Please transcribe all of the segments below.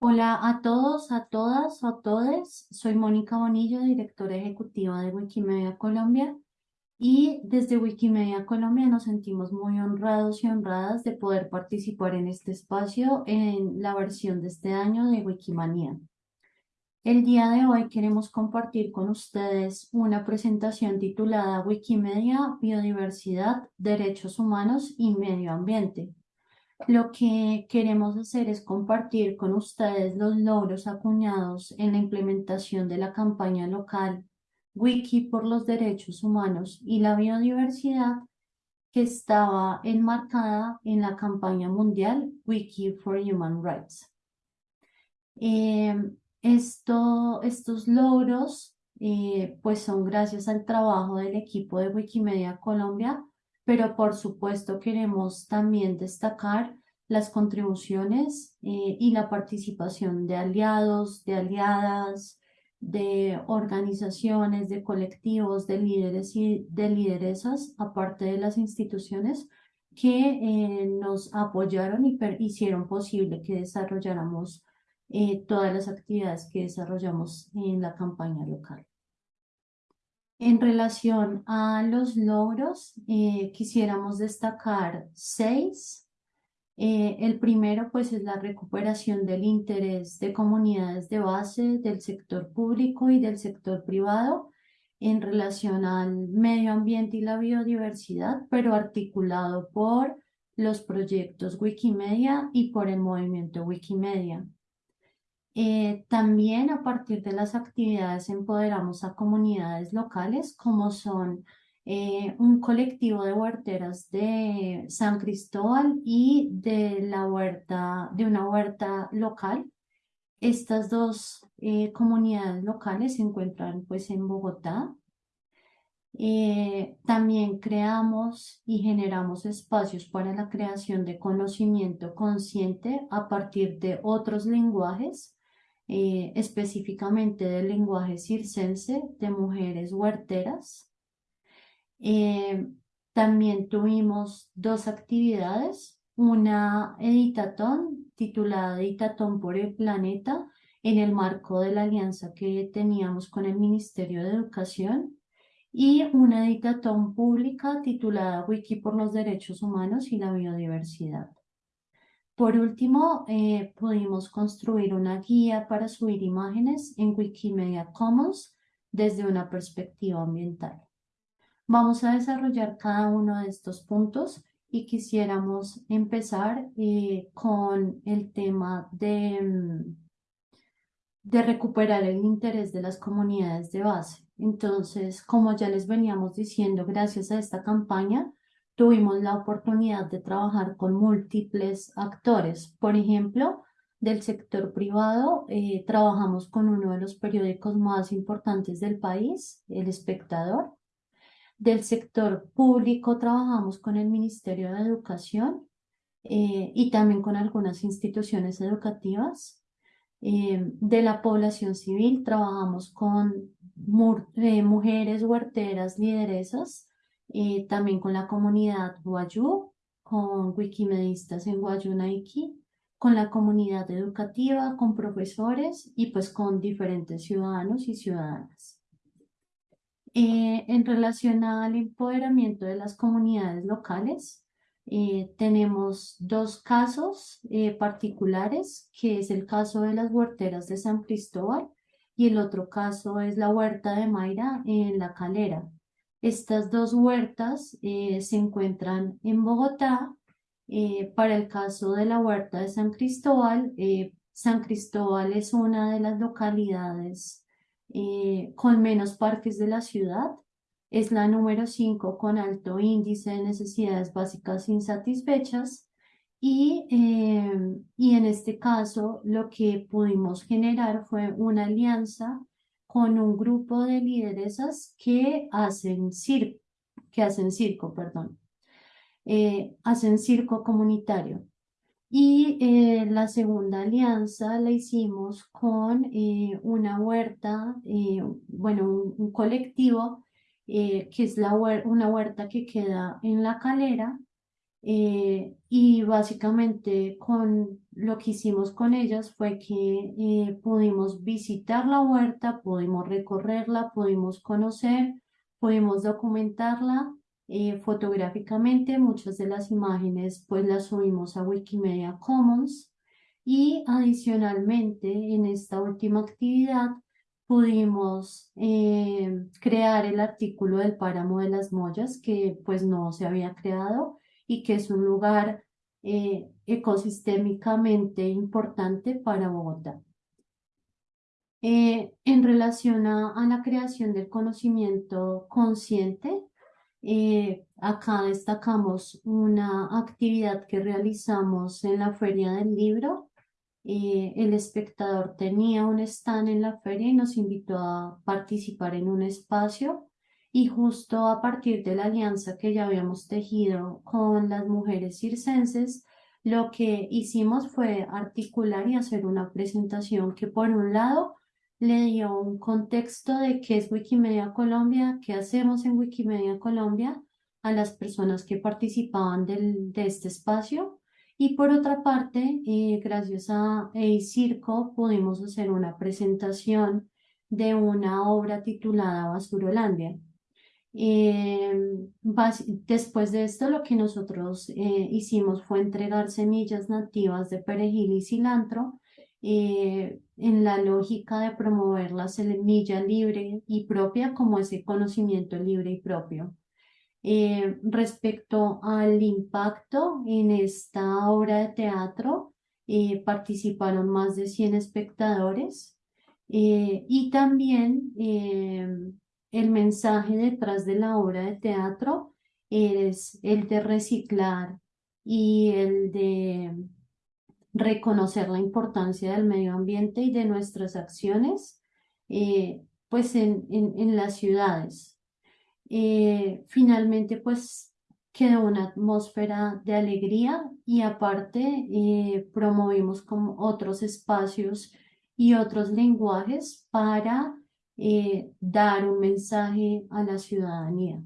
Hola a todos, a todas, a todes. Soy Mónica Bonillo, directora ejecutiva de Wikimedia Colombia. Y desde Wikimedia Colombia nos sentimos muy honrados y honradas de poder participar en este espacio en la versión de este año de Wikimania. El día de hoy queremos compartir con ustedes una presentación titulada Wikimedia, Biodiversidad, Derechos Humanos y Medio Ambiente lo que queremos hacer es compartir con ustedes los logros acuñados en la implementación de la campaña local Wiki por los Derechos Humanos y la Biodiversidad que estaba enmarcada en la campaña mundial Wiki for Human Rights. Eh, esto, estos logros eh, pues son gracias al trabajo del equipo de Wikimedia Colombia pero por supuesto queremos también destacar las contribuciones eh, y la participación de aliados, de aliadas, de organizaciones, de colectivos, de líderes y de lideresas, aparte de las instituciones que eh, nos apoyaron y hicieron posible que desarrolláramos eh, todas las actividades que desarrollamos en la campaña local. En relación a los logros, quisiéramos destacar seis. Eh, el primero, pues, es la recuperación del interés de comunidades de base del sector público y del sector privado en relación al medio ambiente y la biodiversidad, pero articulado por los proyectos Wikimedia y por el movimiento Wikimedia. Eh, también a partir de las actividades empoderamos a comunidades locales como son eh, un colectivo de huerteras de San Cristóbal y de la huerta, de una huerta local. Estas dos eh, comunidades locales se encuentran pues en Bogotá. también creamos y generamos espacios para la creación de conocimiento consciente a partir de otros lenguajes eh, específicamente del lenguaje circense de mujeres huerteras. Eh, también tuvimos dos actividades, una editatón titulada Editatón por el Planeta en el marco de la alianza que teníamos con el Ministerio de Educación y una editatón pública titulada Wiki por los Derechos Humanos y la Biodiversidad. Por último, eh, pudimos construir una guía para subir imágenes en Wikimedia Commons desde una perspectiva ambiental. Vamos a desarrollar cada uno de estos puntos y quisiéramos empezar eh, con el tema de, mm, de recuperar el interés de las comunidades de base. Entonces, como ya les veníamos diciendo, gracias a esta campaña, tuvimos la oportunidad de trabajar con múltiples actores. Por ejemplo, del sector privado, eh, trabajamos con uno de los periódicos más importantes del país, El Espectador. Del sector público, trabajamos con el Ministerio de Educación eh, y también con algunas instituciones educativas. Eh, de la población civil, trabajamos con mujeres huerteras, lideresas, eh, también con la comunidad Guayú, con wikimedistas en Guayunaiki, con la comunidad educativa, con profesores y pues con diferentes ciudadanos y ciudadanas. Eh, en relación al empoderamiento de las comunidades locales, eh, tenemos dos casos particulares, que es el caso de las huerteras de San Cristóbal y el otro caso es la huerta de Mayra en La Calera. Estas dos huertas eh, se encuentran en Bogotá. Eh, para el caso de la huerta de San Cristóbal, eh, San Cristóbal es una de las localidades con menos parques de la ciudad. Es la número 5 con alto índice de necesidades básicas insatisfechas. Y, y en este caso lo que pudimos generar fue una alianza con un grupo de lideresas que hacen circo, que hacen circo, perdón, eh, hacen circo comunitario. Y eh, la segunda alianza la hicimos con eh, una huerta, bueno, un, colectivo que es una huerta que queda en la calera Eh, y básicamente con lo que hicimos con ellas fue que eh, pudimos visitar la huerta, pudimos recorrerla, pudimos conocer, pudimos documentarla eh, fotográficamente. Muchas de las imágenes pues las subimos a Wikimedia Commons y adicionalmente en esta última actividad pudimos crear el artículo del páramo de las Mollas que pues no se había creado y que es un lugar eh, ecosistémicamente importante para Bogotá. Eh, en relación a, la creación del conocimiento consciente, eh, acá destacamos una actividad que realizamos en la Feria del Libro. el espectador tenía un stand en la feria y nos invitó a participar en un espacio y justo a partir de la alianza que ya habíamos tejido con las mujeres circenses, lo que hicimos fue articular y hacer una presentación que por un lado le dio un contexto de qué es Wikimedia Colombia, qué hacemos en Wikimedia Colombia a las personas que participaban del, de este espacio. Y por otra parte, eh, gracias a Circo pudimos hacer una presentación de una obra titulada Basurolandia. Eh, después de esto, lo que nosotros eh, hicimos fue entregar semillas nativas de perejil y cilantro eh, en la lógica de promover la semilla libre y propia como ese conocimiento libre y propio. respecto al impacto en esta obra de teatro, participaron más de 100 espectadores y también el mensaje detrás de la obra de teatro es el de reciclar y el de reconocer la importancia del medio ambiente y de nuestras acciones, eh, pues en, en, las ciudades. Eh, finalmente, pues quedó una atmósfera de alegría y aparte eh, promovimos como otros espacios y otros lenguajes para dar un mensaje a la ciudadanía.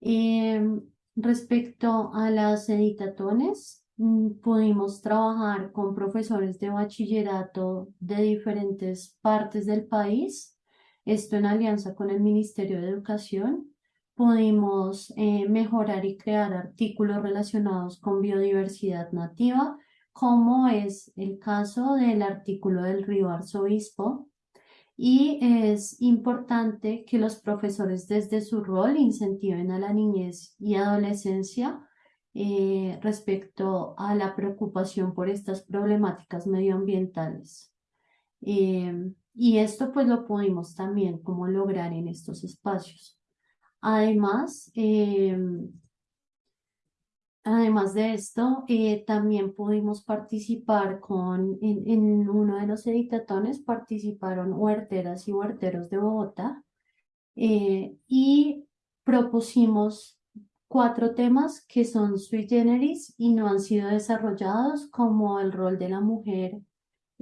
Em, respecto a las editatones, pudimos trabajar con profesores de bachillerato de diferentes partes del país, esto en alianza con el Ministerio de Educación. Pudimos eh, mejorar y crear artículos relacionados con biodiversidad nativa, como es el caso del artículo del río Arzobispo, y es importante que los profesores desde su rol incentiven a la niñez y adolescencia eh, respecto a la preocupación por estas problemáticas medioambientales. Eh, y esto pues lo pudimos también como lograr en estos espacios. Además, eh, Además de esto, también pudimos participar con, en, uno de los editatones participaron huerteras y huerteros de Bogotá y propusimos cuatro temas que son sui generis y no han sido desarrollados como el rol de la mujer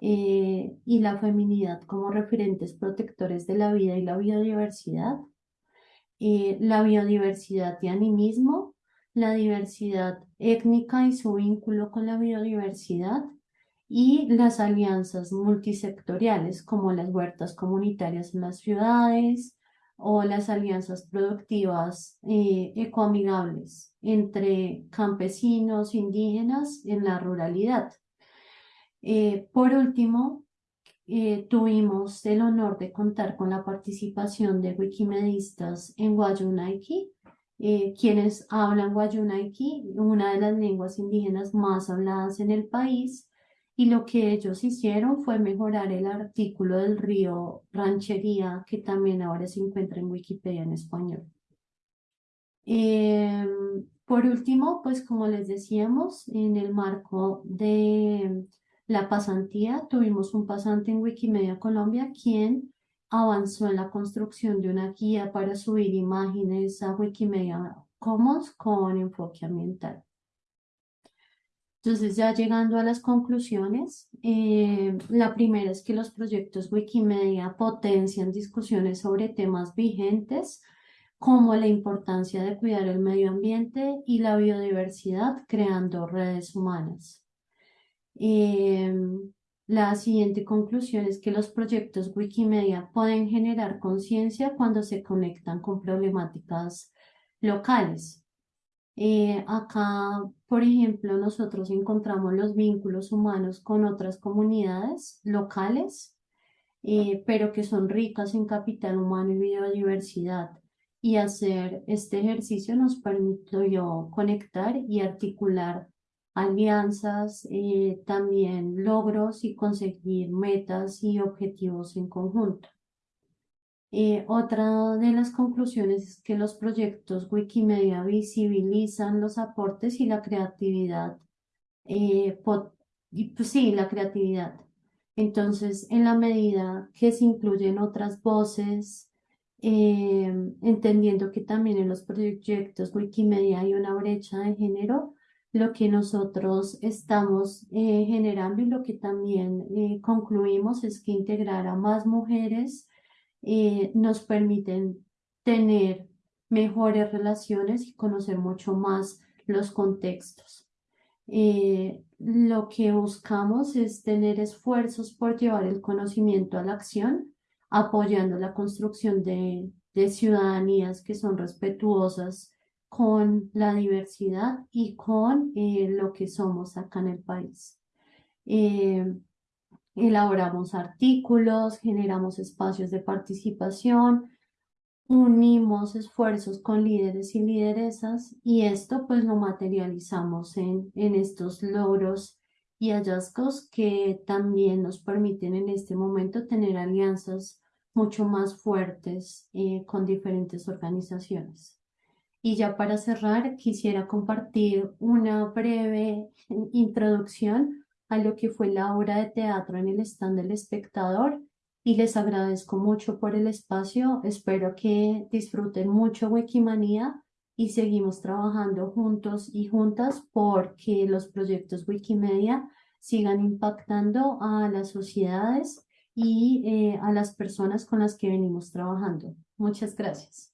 eh, y la feminidad como referentes protectores de la vida y la biodiversidad, la biodiversidad y animismo, la diversidad étnica y su vínculo con la biodiversidad y las alianzas multisectoriales como las huertas comunitarias en las ciudades o las alianzas productivas eh, ecoamigables entre campesinos indígenas en la ruralidad. Eh, por último, eh, tuvimos el honor de contar con la participación de wikimedistas en Guayunaiki, eh, quienes hablan Guayunaiki, una de las lenguas indígenas más habladas en el país, y lo que ellos hicieron fue mejorar el artículo del río Ranchería, que también ahora se encuentra en Wikipedia en español. Em, por último, pues como les decíamos, en el marco de la pasantía, tuvimos un pasante en Wikimedia Colombia, quien avanzó en la construcción de una guía para subir imágenes a Wikimedia Commons con enfoque ambiental. Entonces, ya llegando a las conclusiones, eh, la primera es que los proyectos Wikimedia potencian discusiones sobre temas vigentes como la importancia de cuidar el medio ambiente y la biodiversidad creando redes humanas. Em, la siguiente conclusión es que los proyectos Wikimedia pueden generar conciencia cuando se conectan con problemáticas locales. Eh, acá, por ejemplo, nosotros encontramos los vínculos humanos con otras comunidades locales, eh, pero que son ricas en capital humano y biodiversidad. Y hacer este ejercicio nos permitió conectar y articular alianzas, eh, también logros y conseguir metas y objetivos en conjunto. Eh, otra de las conclusiones es que los proyectos Wikimedia visibilizan los aportes y la creatividad. Eh, y, pues sí, la creatividad. Entonces, en la medida que se incluyen otras voces, entendiendo que también en los proyectos Wikimedia hay una brecha de género, lo que nosotros estamos eh, generando y lo que también eh, concluimos es que integrar a más mujeres eh, nos permiten tener mejores relaciones y conocer mucho más los contextos. lo que buscamos es tener esfuerzos por llevar el conocimiento a la acción, apoyando la construcción de, de ciudadanías que son respetuosas con la diversidad y con eh, lo que somos acá en el país. Eh, elaboramos artículos, generamos espacios de participación, unimos esfuerzos con líderes y lideresas y esto pues lo materializamos en, en estos logros y hallazgos que también nos permiten en este momento tener alianzas mucho más fuertes eh, con diferentes organizaciones. Y ya para cerrar, quisiera compartir una breve introducción a lo que fue la obra de teatro en el stand del espectador y les agradezco mucho por el espacio. Espero que disfruten mucho Wikimanía y seguimos trabajando juntos y juntas porque los proyectos Wikimedia sigan impactando a las sociedades y eh, a las personas con las que venimos trabajando. Muchas gracias.